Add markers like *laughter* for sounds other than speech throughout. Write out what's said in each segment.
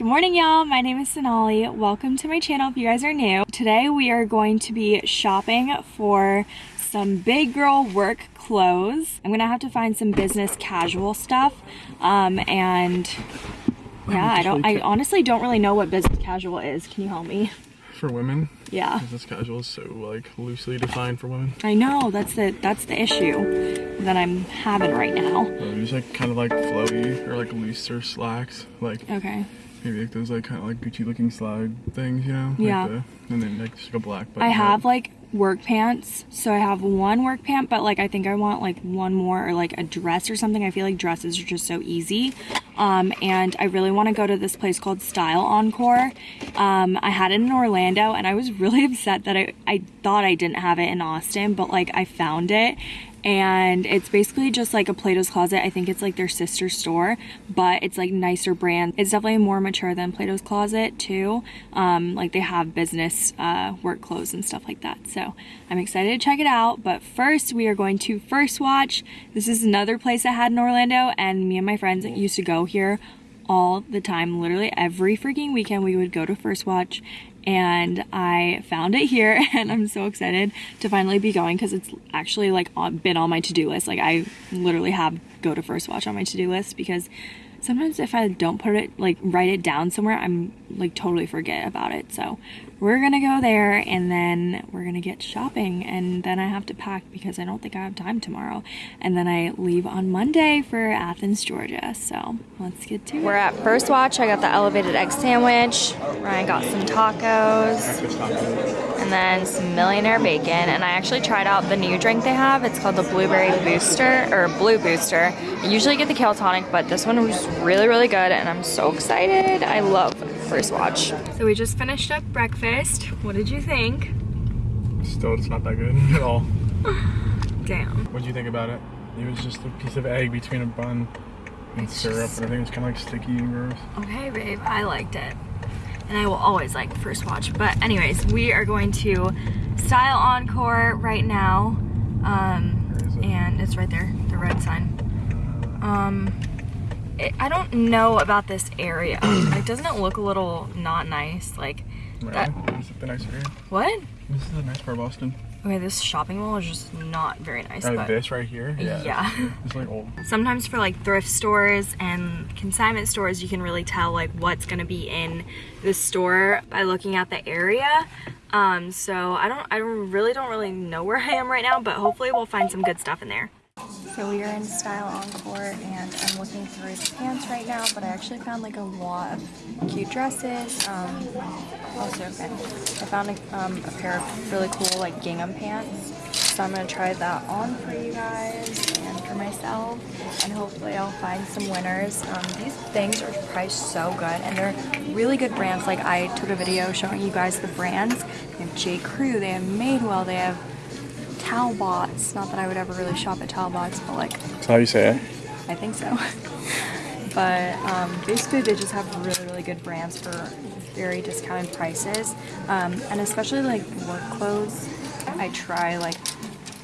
Good morning y'all, my name is Sonali. Welcome to my channel if you guys are new. Today we are going to be shopping for some big girl work clothes. I'm gonna have to find some business casual stuff um, and yeah, I don't, I honestly don't really know what business casual is. Can you help me? For women? Yeah. Business casual is so like loosely defined for women. I know, that's the, that's the issue that I'm having right now. So just like kind of like flowy or like looser slacks. Like Okay. Maybe like those like kind of like Gucci looking slide things, you know? Like Yeah. the- and then like just like a black I have up. like work pants. So I have one work pant, but like I think I want like one more or like a dress or something. I feel like dresses are just so easy. Um, and I really want to go to this place called Style Encore. Um, I had it in Orlando and I was *laughs* really upset that I, I thought I didn't have it in Austin, but like I found it and it's basically just like a Plato's Closet. I think it's like their sister store, but it's like nicer brand. It's definitely more mature than Plato's Closet too. Um, like they have business uh, work clothes and stuff like that. So I'm excited to check it out. But first, we are going to First Watch. This is another place I had in Orlando, and me and my friends used to go here all the time. Literally every freaking weekend, we would go to First Watch and I found it here *laughs* and I'm so excited to finally be going because it's actually like been on my to-do list. Like I literally have go to First Watch on my to-do list because sometimes if I don't put it like write it down somewhere, I'm like totally forget about it. So we're gonna go there and then we're gonna get shopping and then I have to pack because I don't think I have time tomorrow. And then I leave on Monday for Athens, Georgia. So let's get to it. We're at First Watch. I got the elevated egg sandwich. Ryan got some tacos and then some millionaire bacon. And I actually tried out the new drink they have. It's called the blueberry booster or blue booster. I usually get the kale tonic, but this one was really, really good. And I'm so excited. I love First Watch. So we just finished up breakfast. What did you think? Still, it's not that good *laughs* at all. Damn. What do you think about it? It was just a piece of egg between a bun and It's syrup, just- and I think it's kind of like sticky and gross. Okay, babe, I liked it. And I will always like First Watch. But anyways, we are going to Style Encore right now. Um, it? and it's right there, the red sign. Um, it, I don't know about this area. *clears throat* like, doesn't it look a little not nice? Like, Right? That- This is the nice area. what? This is the nice part of Boston. Okay, this shopping mall is just not very nice. But this right here? Yeah. It's like old. sometimes for like thrift stores and consignment stores you can really tell like what's going to be in the store by looking at the area um so i don't i really don't really know where i am right now but hopefully we'll find some good stuff in there so we are in Style Encore and I'm looking through the pants right now, but I actually found like a lot of cute dresses. Um, also, okay, I found a, um, a pair of really cool like gingham pants. So I'm gonna try that on for you guys and for myself, and hopefully I'll find some winners. Um, these things are priced so good, and they're really good brands. Like I took a video showing you guys the brands. They have J. Crew, they have Madewell, they have Talbots. Not that I would ever really shop at Talbots, but like That's how you say it. I think so. *laughs* but um, basically, they just have really, really good brands for very discounted prices, um, and especially like work clothes. I try like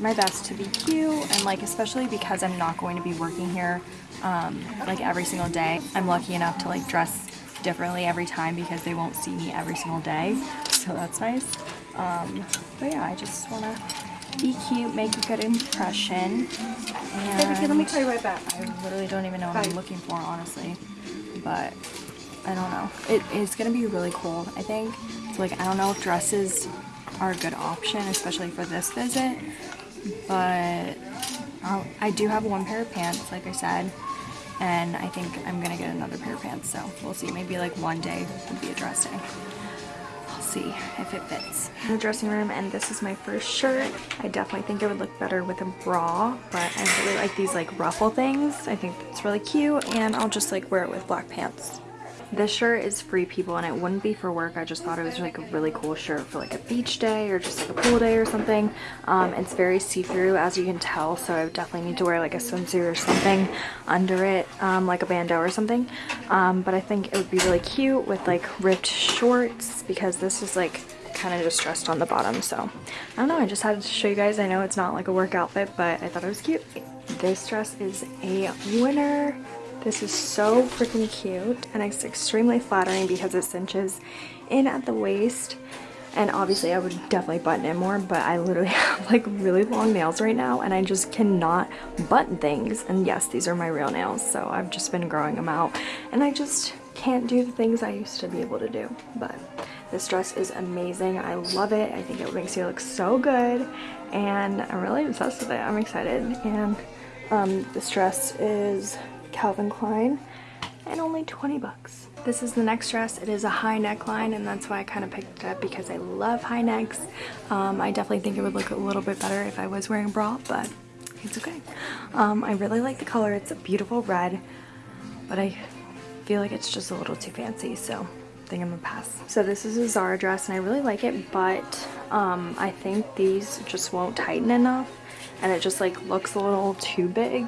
my best to be cute, and like especially because I'm not going to be working here um, like every single day. I'm lucky enough to like dress differently every time because they won't see me every single day, so that's nice. Um, but yeah, I just want to be cute, make a good impression. And Okay, let me call you right back. I literally don't even know what I'm looking for, honestly. But I don't know. It is gonna be really cool, I think. So like, I don't know if dresses are a good option, especially for this visit. But I'll, I do have one pair of pants, like I said. And I think I'm gonna get another pair of pants, so we'll see. Maybe like one day would be a dress day. See if it fits. In the dressing room, and this is my first shirt. I definitely think it would look better with a bra, but I really like these like ruffle things. I think it's really cute, and I'll just like wear it with black pants. This shirt is free people and it wouldn't be for work. I just thought it was like a really cool shirt for like a beach day or just like a pool day or something. Um, it's very see-through as you can tell so I definitely need to wear like a swimsuit or something under it um, like a bandeau or something. Um, but I think it would be really cute with like ripped shorts because this is like kind of distressed on the bottom so I don't know I just had to show you guys I know it's not like a work outfit but I thought it was cute. This dress is a winner This is so freaking cute and it's extremely flattering because it cinches in at the waist. And obviously I would definitely button it more, but I literally *laughs* have like really long nails right now and I just cannot button things. And yes, these are my real nails, so I've just been growing them out and I just can't do the things I used to be able to do. But this dress is amazing. I love it. I think it makes you look so good and I'm really obsessed with it. I'm excited. And um, this dress is Calvin Klein and only 20 bucks. This is the next dress. It is a high neckline and that's why I kind of picked it up because I love high necks. Um, I definitely think it would look a little bit better if I was wearing a bra, but it's okay. Um, I really like the color. It's a beautiful red, but I feel like it's just a little too fancy, so I think I'm gonna pass. So this is a Zara dress and I really like it, but um, I think these just won't tighten enough and it just like looks a little too big.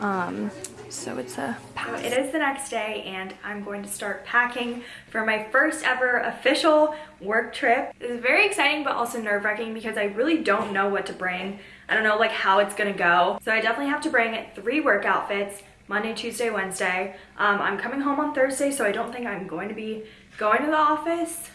Um, so it's a pass. It is the next day and I'm going to start packing for my first ever official work trip. It's very exciting but also nerve-wracking because I really don't know what to bring. I don't know like how it's gonna go. So I definitely have to bring three work outfits, Monday, Tuesday, Wednesday. Um, I'm coming home on Thursday so I don't think I'm going to be going to the office.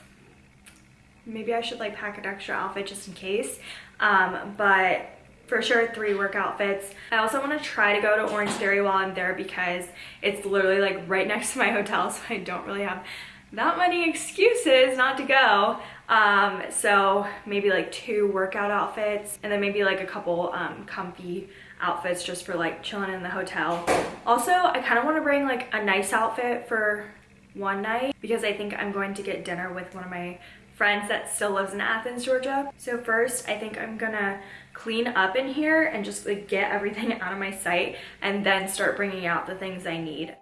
Maybe I should like pack an extra outfit just in case. Um, but for sure three work outfits. I also want to try to go to Orange Theory while I'm there because it's literally like right *laughs* next to my hotel so I don't really have that many excuses not to go. Um, so maybe like two workout outfits and then maybe like a couple um, comfy outfits just for like chilling in the hotel. Also, I kind of want to bring like a nice outfit for one night because I think I'm going to get dinner with one of my friends that still lives in Athens, Georgia. So first, I think I'm gonna clean up in here and just like get everything *laughs* out of my sight and then start bringing out the things I need.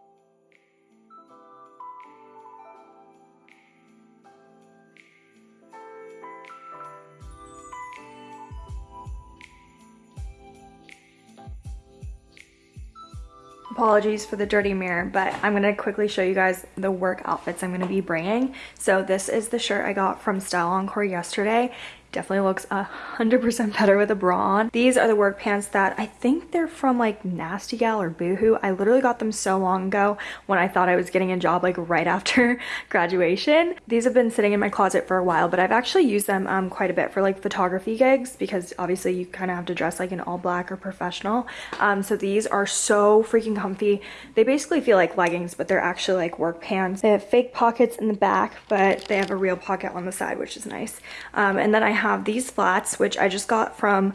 apologies for the dirty mirror but i'm going to quickly show you guys the work outfits i'm going to be bringing so this is the shirt i got from style encore yesterday definitely looks a hundred percent better with a bra on. These are the work pants that i think they're from like nasty gal or boohoo. I literally got them so long ago when i thought i was getting a job like right after *laughs* graduation. These have been sitting in my closet for a while but i've actually used them um, quite a bit for like photography gigs because obviously you kind of have to dress like an all black or professional. Um, so these are so freaking comfy. They basically feel like leggings but they're actually like work pants. They have fake pockets in the back but they have a real pocket on the side which is nice. Um, and then i have these flats, which I just got from,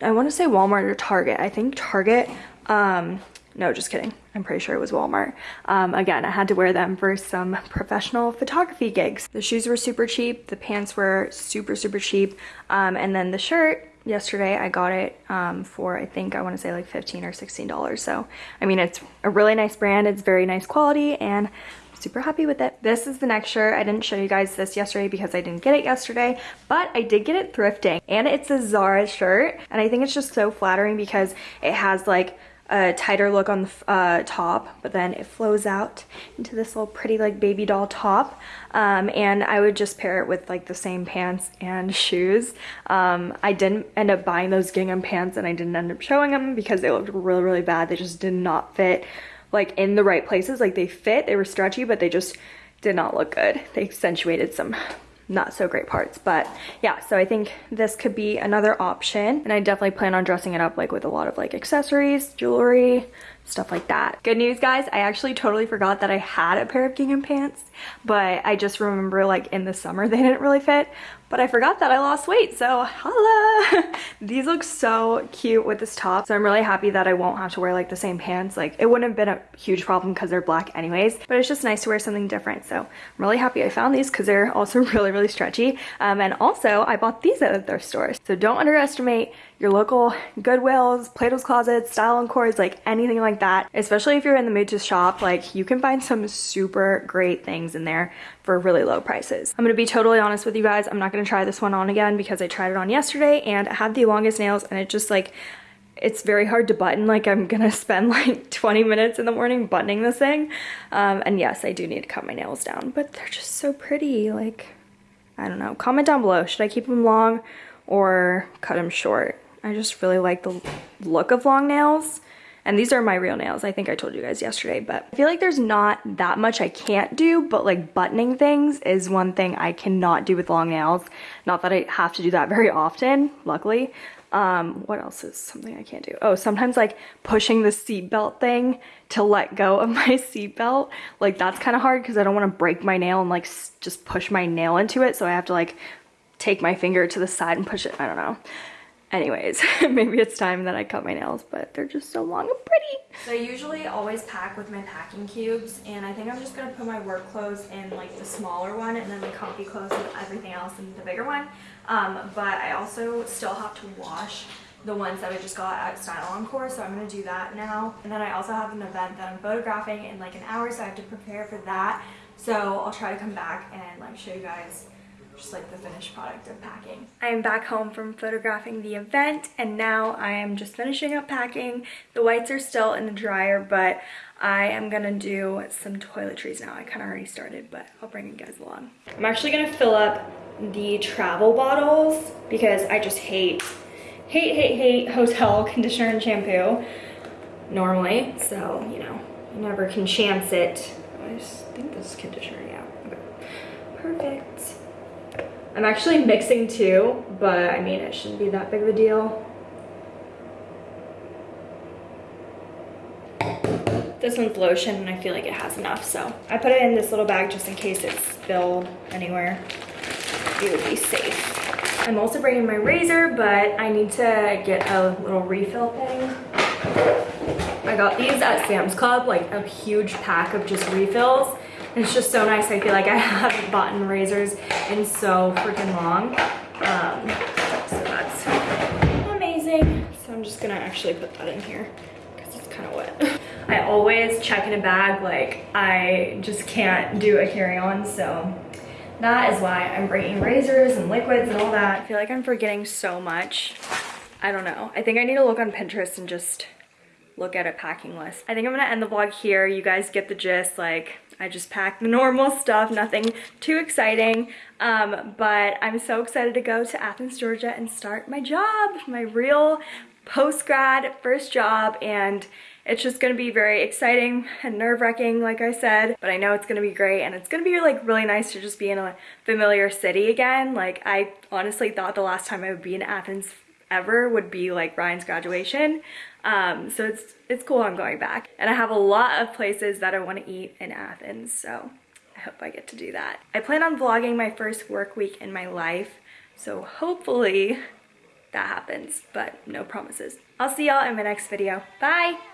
I want to say Walmart or Target. I think Target. Um, no, just kidding. I'm pretty sure it was Walmart. Um, again, I had to wear them for some professional photography gigs. The shoes were super cheap. The pants were super, super cheap. Um, and then the shirt, yesterday I got it um, for I think I want to say like 15 or 16 dollars so I mean it's a really nice brand it's very nice quality and super happy with it. This is the next shirt. I didn't show you guys this yesterday because I didn't get it yesterday, but I did get it thrifting and it's a Zara shirt. And I think it's just so flattering because it has like a tighter look on the uh, top, but then it flows out into this little pretty like baby doll top. Um, and I would just pair it with like the same pants and shoes. Um, I didn't end up buying those gingham pants and I didn't end up showing them because they looked really, really bad. They just did not fit like in the right places. Like they fit, they were stretchy, but they just did not look good. They accentuated some not so great parts but yeah so i think this could be another option and i definitely plan on dressing it up like with a lot of like accessories jewelry stuff like that good news guys i actually totally forgot that i had a pair of gingham pants but i just remember like in the summer *laughs* they didn't really fit but I forgot that I lost weight, so holla! *laughs* These look so cute with this top, so I'm really happy that I won't have to wear like the same pants. Like it wouldn't have been a huge problem because they're black anyways, but it's just nice to wear something different. So I'm really happy I found these because they're *laughs* also really, really stretchy. Um, and also I bought these at the thrift store. So don't underestimate your local Goodwills, Plato's Closet, Style Encore, like anything like that. Especially if you're in the mood to shop, like you can find some super great things in there for really low prices. I'm gonna be totally honest with you guys. I'm not gonna try this one on again because I tried it on yesterday and I had the longest nails and it just like, it's very hard to button. Like i'm gonna *laughs* spend like 20 minutes in the morning buttoning this thing. Um, and yes i do need to cut my nails down but they're just so pretty. Like i don't know. Comment down below. Should i keep them long or cut them short? I just really like the look of long nails And these are my real nails. I think I told you guys yesterday, but I feel like there's not that much I can't do, but like buttoning things is one thing I cannot do with long nails. Not that I have to do that very often, luckily. Um, what else is something I can't do? Oh, sometimes like pushing the seatbelt thing to let go of *laughs* my seatbelt. Like that's kind of hard because I don't want to break my nail and like just push my nail into it. So I have to like take my finger to the side and push it. I don't know. Anyways, *laughs* maybe it's time that I cut my nails, but they're just so long and pretty. So I usually always pack with my packing cubes, and I think I'm just gonna put my work clothes in like the smaller one, and then the comfy clothes and everything else in the bigger one. Um, but I also still have to wash the ones that I just got at Style Encore, so I'm gonna do that now. And then I also have an event that I'm photographing in like an hour, so I have to prepare for that. So I'll try to come back and like show you guys just like the finished product of packing. I am back home from photographing the event and now I am just finishing up packing. The whites are still in the dryer, but I am gonna do some toiletries now. I kind of already started, but I'll bring you guys along. I'm actually gonna fill up the travel bottles because I just hate, hate, hate, hate hotel *laughs* conditioner and shampoo normally. So, you know, you never can chance it. I think this is conditioner, yeah. Okay. Perfect. I'm actually mixing two, but I mean, it shouldn't be that big of a deal. This one's lotion and I feel like it has enough, so I put it in this little bag just in case it spilled anywhere. It would be safe. I'm also bringing my razor, but I need to get a little refill thing. I got these at Sam's Club, like a huge pack of just refills. It's just so nice. I feel like I *laughs* haven't bought razors in so freaking long. Um, so that's amazing. So I'm just gonna actually put that in here because it's kind of wet. *laughs* I always check in a bag, like I just can't do a carry-on, so that is why I'm bringing razors and liquids and all that. I feel like I'm forgetting so much. I don't know. I think I need to look on Pinterest and just look at a packing list. I think I'm gonna end the vlog here. You guys get the gist, like I just packed the normal stuff, nothing too exciting. Um, but I'm so excited to go to Athens, Georgia and start my job, my real post-grad first job. And it's just gonna be very exciting and nerve-wracking, like I said, but I know it's gonna be great and it's gonna be like really nice to just be in a familiar city again. Like I honestly thought the last time I would be in Athens ever would be like Ryan's graduation. Um, so it's, it's cool I'm going back. And I have a lot of places that I want to eat in Athens, so I hope I get to do that. I plan on vlogging my first work week in my life, so hopefully that happens, but no promises. I'll see y'all in my next video. Bye!